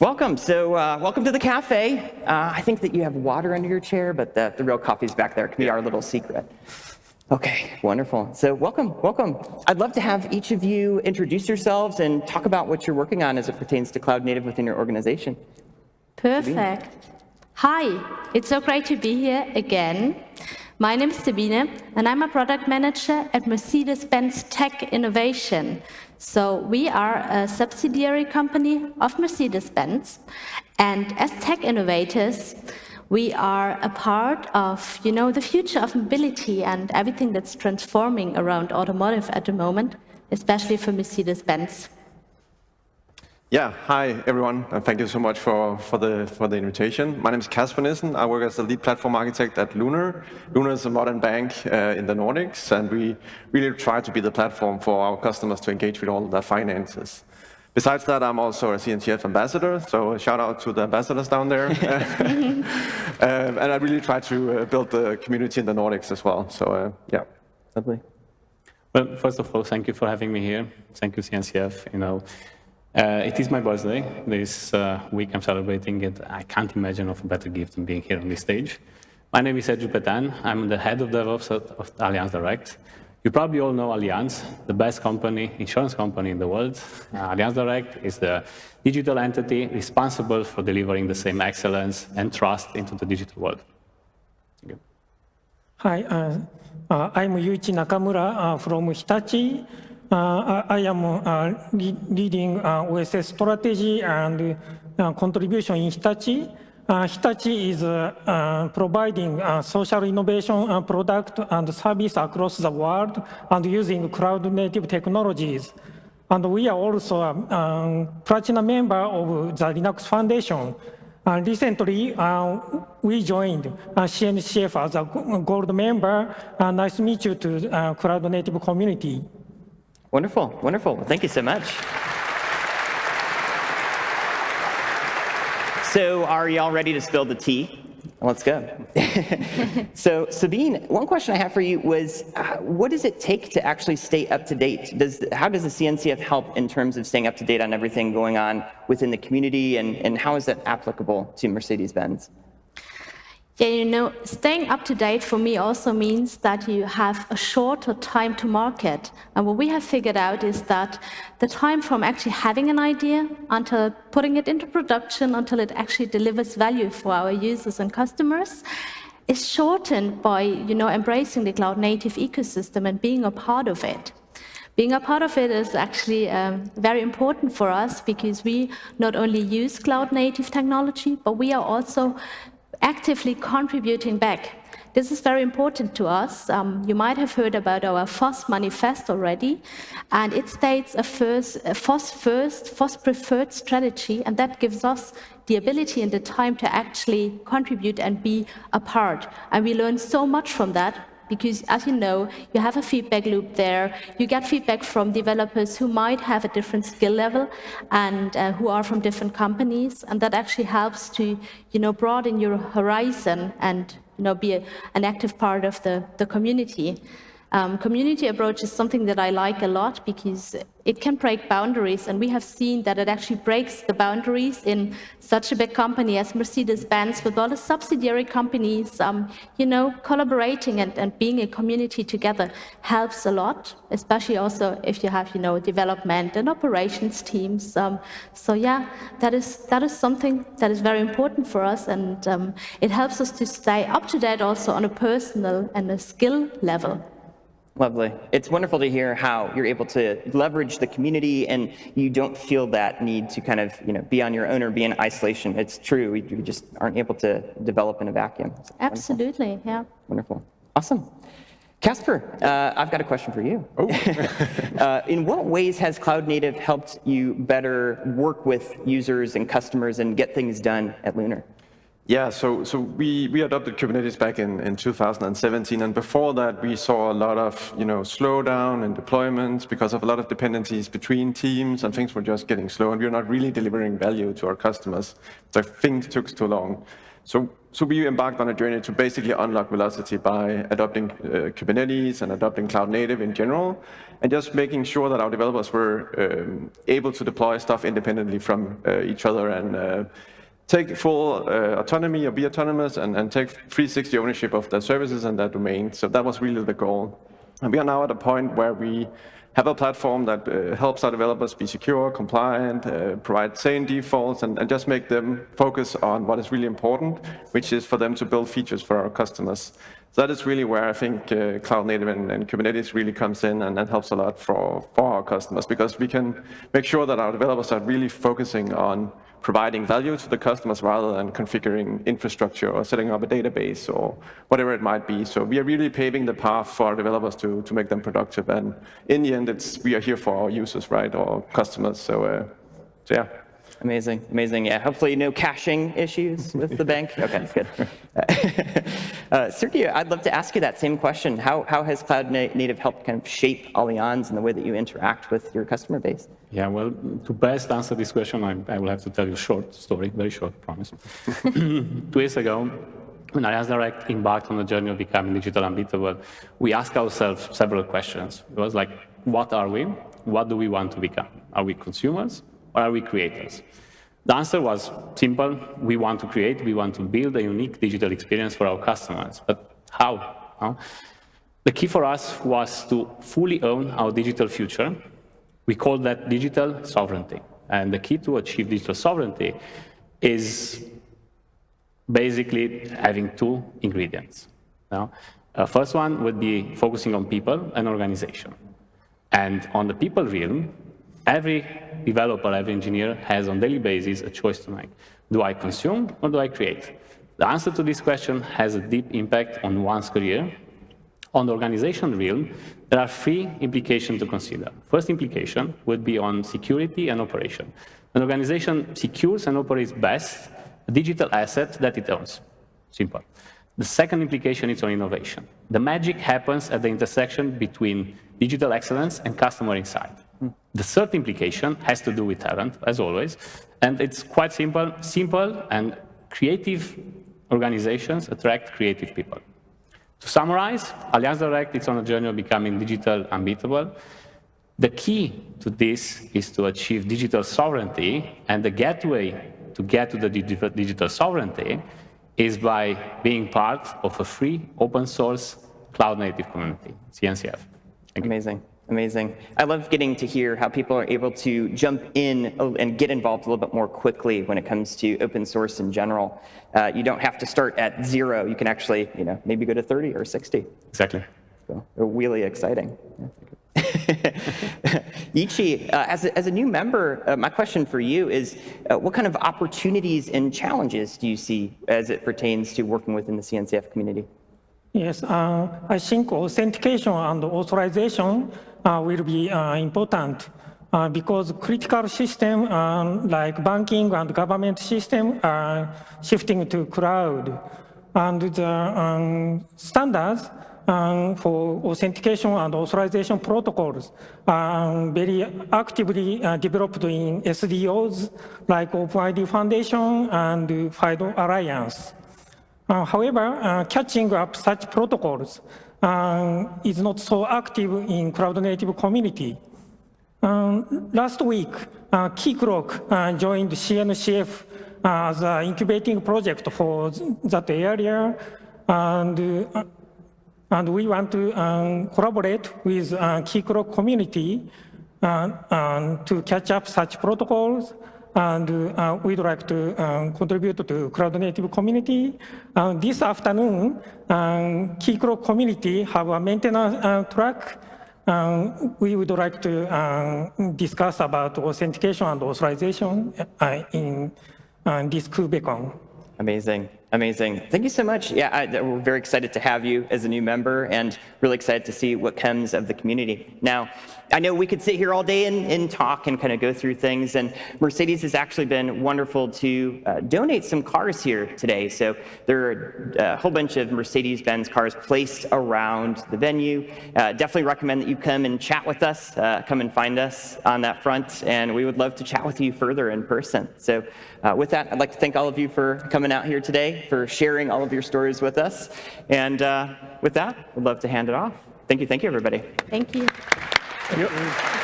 Welcome. So uh, welcome to the cafe. Uh, I think that you have water under your chair, but the, the real coffee's back there. It can be our little secret. Okay, wonderful. So welcome, welcome. I'd love to have each of you introduce yourselves and talk about what you're working on as it pertains to cloud native within your organization. Perfect. Hi, it's so great to be here again. My name is Sabine, and I'm a product manager at Mercedes-Benz Tech Innovation. So we are a subsidiary company of Mercedes-Benz, and as tech innovators, we are a part of, you know, the future of mobility and everything that's transforming around automotive at the moment, especially for Mercedes-Benz. Yeah, hi everyone, and thank you so much for, for, the, for the invitation. My name is Kasper Nissen. I work as the lead platform architect at Lunar. Lunar is a modern bank uh, in the Nordics, and we really try to be the platform for our customers to engage with all their finances. Besides that, I'm also a CNCF ambassador, so shout out to the ambassadors down there. um, and I really try to uh, build the community in the Nordics as well, so uh, yeah. Lovely. Well, first of all, thank you for having me here. Thank you, CNCF. You know, uh, it is my birthday. This uh, week I'm celebrating it. I can't imagine of a better gift than being here on this stage. My name is Sergiu Petean. I'm the head of DevOps of Allianz Direct. You probably all know Allianz, the best company, insurance company in the world. Uh, Allianz Direct is the digital entity responsible for delivering the same excellence and trust into the digital world. Hi, uh, uh, I'm Yuichi Nakamura uh, from Hitachi. Uh, I am uh, leading uh, OSS strategy and contribution in Hitachi. Hitachi is providing social innovation product and service across the world and using cloud-native technologies. And we are also a um, platinum member of the Linux Foundation. Uh, recently, uh, we joined uh, CNCF as a gold member. nice to meet you to Cloud Native community. Wonderful, wonderful. Thank you so much. So are y'all ready to spill the tea? Let's go. so Sabine, one question I have for you was, uh, what does it take to actually stay up to date? Does, how does the CNCF help in terms of staying up to date on everything going on within the community, and, and how is that applicable to Mercedes-Benz? Yeah, you know, staying up to date for me also means that you have a shorter time to market. And what we have figured out is that the time from actually having an idea until putting it into production, until it actually delivers value for our users and customers, is shortened by, you know, embracing the cloud native ecosystem and being a part of it. Being a part of it is actually um, very important for us because we not only use cloud native technology, but we are also actively contributing back. This is very important to us. Um, you might have heard about our FOSS manifest already, and it states a, first, a FOSS first, FOSS preferred strategy, and that gives us the ability and the time to actually contribute and be a part. And we learn so much from that because as you know, you have a feedback loop there. You get feedback from developers who might have a different skill level and uh, who are from different companies, and that actually helps to, you know, broaden your horizon and, you know, be a, an active part of the, the community. Um, community approach is something that I like a lot because it can break boundaries, and we have seen that it actually breaks the boundaries in such a big company as Mercedes-Benz with all the subsidiary companies, um, you know, collaborating and, and being a community together helps a lot, especially also if you have, you know, development and operations teams. Um, so yeah, that is, that is something that is very important for us, and um, it helps us to stay up to date also on a personal and a skill level. Lovely. It's wonderful to hear how you're able to leverage the community and you don't feel that need to kind of you know, be on your own or be in isolation. It's true. We, just aren't able to develop in a vacuum. So Absolutely, wonderful. yeah. Wonderful. Awesome. Kasper, uh, I've got a question for you. Oh. uh, in what ways has Cloud Native helped you better work with users and customers and get things done at Lunar? Yeah, so, so we, we adopted Kubernetes back in, in 2017, and before that we saw a lot of you know, slowdown in deployments because of a lot of dependencies between teams, and things were just getting slow, and we were not really delivering value to our customers. So things took too long. So, so we embarked on a journey to basically unlock velocity by adopting uh, Kubernetes and adopting cloud native in general, and just making sure that our developers were um, able to deploy stuff independently from uh, each other and uh, take full uh, autonomy or be autonomous and, and take 360 ownership of their services and their domain. So that was really the goal. And we are now at a point where we have a platform that uh, helps our developers be secure, compliant, uh, provide sane defaults, and, and, just make them focus on what is really important, which is for them to build features for our customers. So that is really where I think uh, Cloud Native and, and, Kubernetes really comes in and, that helps a lot for, for our customers, because we can make sure that our developers are really focusing on providing value to the customers rather than configuring infrastructure or setting up a database or whatever it might be. So we are really paving the path for our developers to, to make them productive. And in the end, it's, we are here for our users, right, or customers. So, uh, so yeah. Amazing, amazing. Yeah, hopefully no caching issues with the bank. Okay, good. uh, Sergiu, I'd love to ask you that same question. How, how has Cloud Native helped kind of shape Allianz and the way that you interact with your customer base? Yeah, well, to best answer this question, I, I will have to tell you a short story, very short, promise. Two years ago, when Allianz Direct embarked on the journey of becoming digital unbeatable, we asked ourselves several questions. It was like, what are we? What do we want to become? Are we consumers? Or are we creators? The answer was simple. We want to create, we want to build a unique digital experience for our customers. But how? The key for us was to fully own our digital future. We call that digital sovereignty. And the key to achieve digital sovereignty is basically having two ingredients. Now, uh, first one would be focusing on people and organization. And on the people realm, every developer, every engineer has on daily basis a choice to make. Do I consume or do I create? The answer to this question has a deep impact on one's career. On the organization realm, there are three implications to consider. First implication would be on security and operation. An organization secures and operates best a digital asset that it owns. Simple. The second implication is on innovation. The magic happens at the intersection between digital excellence and customer insight. The third implication has to do with talent, as always, and it's quite simple. Simple and creative organizations attract creative people. To summarize, Allianz Direct is on a journey of becoming digital unbeatable. The key to this is to achieve digital sovereignty, and the gateway to get to the digital sovereignty is by being part of a free, open source, cloud native community, CNCF. Amazing. Amazing. I love getting to hear how people are able to jump in and get involved a little bit more quickly when it comes to open source in general. Uh, you don't have to start at zero. You can actually, you know, maybe go to 30 or 60. Exactly. So, really exciting. Yuichi, uh, as, a, as a new member, uh, my question for you is, uh, what kind of opportunities and challenges do you see as it pertains to working within the CNCF community? Yes, uh, I think authentication and authorization will be uh, important uh, because critical system um, like banking and government system are shifting to cloud. And the um, standards um, for authentication and authorization protocols are very actively uh, developed in SDOs like OpenID Foundation and FIDO Alliance. Uh, however, uh, catching up such protocols uh, is not so active in cloud native community. Um, last week, uh, Keycloak uh, joined CNCF uh, as an incubating project for that area, and, uh, and we want to um, collaborate with uh, Keycloak community uh, to catch up such protocols and uh, we'd like to um, contribute to cloud native community. Uh, this afternoon, um, Keycloak community have a maintenance uh, track. Um, we would like to um, discuss about authentication and authorization uh, in uh, this KubeCon. Amazing, amazing. Thank you so much. Yeah, I, we're very excited to have you as a new member and really excited to see what comes of the community. Now, I know we could sit here all day and, and talk and kind of go through things, and Mercedes has actually been wonderful to uh, donate some cars here today. So there are uh, a whole bunch of Mercedes-Benz cars placed around the venue. Uh, definitely recommend that you come and chat with us, uh, come and find us on that front, and we would love to chat with you further in person. So uh, with that, I'd like to thank all of you for coming out here today, for sharing all of your stories with us, and uh, with that, we'd love to hand it off. Thank you, thank you, everybody. Thank you. Yep.